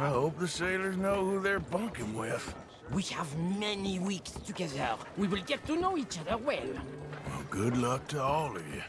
I hope the sailors know who they're bunking with. We have many weeks together. We will get to know each other well. Well, good luck to all of you.